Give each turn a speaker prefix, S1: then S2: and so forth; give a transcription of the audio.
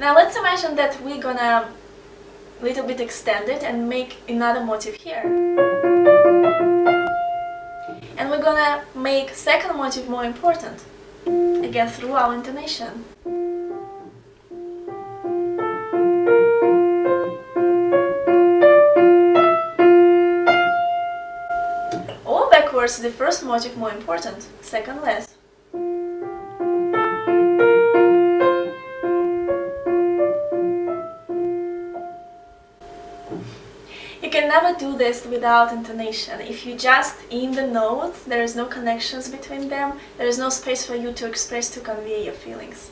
S1: Now let's imagine that we're gonna a little bit extend it and make another motive here. And we're gonna make second motive more important, again through our intonation. Or backwards, the first motive more important, second less. You can never do this without intonation. If you just in the notes, there is no connections between them, there is no space for you to express, to convey your feelings.